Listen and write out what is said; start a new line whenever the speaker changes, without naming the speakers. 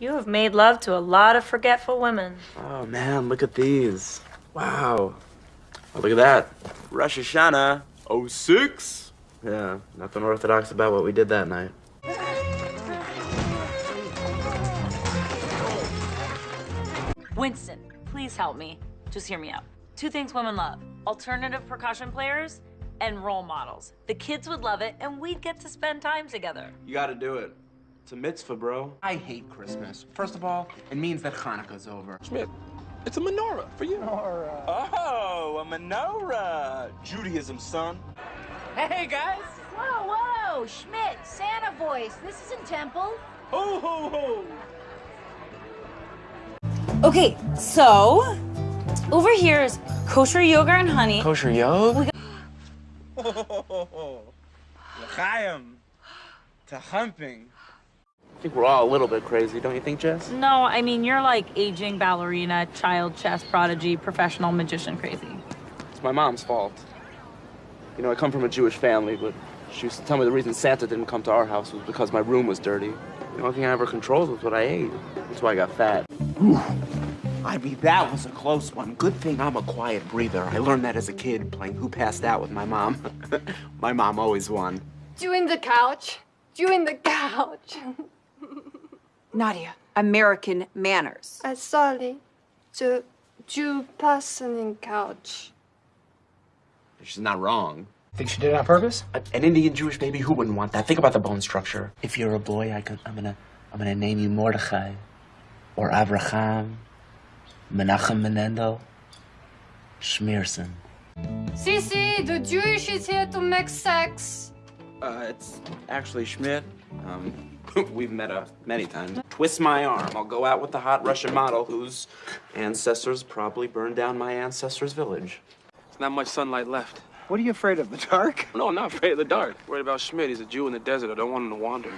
You have made love to a lot of forgetful women.
Oh man, look at these. Wow. Oh, look at that. Rosh Hashanah 06. Yeah, nothing orthodox about what we did that night.
Winston, please help me. Just hear me out. Two things women love alternative percussion players and role models. The kids would love it, and we'd get to spend time together.
You gotta do it. It's a mitzvah, bro.
I hate Christmas. First of all, it means that Hanukkah's over.
Schmidt, it's a menorah for you. Menorah.
Oh, a menorah. Judaism, son.
Hey, guys.
Whoa, whoa, Schmidt, Santa voice. This isn't Temple.
Ho, ho, ho.
Okay, so over here is kosher yogurt and honey.
Kosher yog?
Chaim. To humping.
I think we're all a little bit crazy, don't you think, Jess?
No, I mean, you're like aging ballerina, child chess prodigy, professional magician crazy.
It's my mom's fault. You know, I come from a Jewish family, but she used to tell me the reason Santa didn't come to our house was because my room was dirty. The only thing I ever controlled was what I ate. That's why I got fat.
I mean, that was a close one. Good thing I'm a quiet breather. I learned that as a kid playing Who Passed Out with my mom. my mom always won.
Doing the couch. Doing the couch.
Nadia, American manners.
I'm sorry. The Jew person in couch.
She's not wrong.
Think she did it on purpose?
A- An Indian Jewish baby, who wouldn't want that? Think about the bone structure. If you're a boy, I can, I'm gonna, I'm gonna name you Mordechai, or Abraham, Menachem Mendel, Schneerson.
Cece, the Jewish is here to make sex.
Uh, it's actually Schmidt. Um, we've met uh, many times. Twist my arm. I'll go out with the hot Russian model whose ancestors probably burned down my ancestors' village.
There's not much sunlight left.
What are you afraid of, the dark?
No, I'm not afraid of the dark. Worried about Schmidt. He's a Jew in the desert. I don't want him to wander.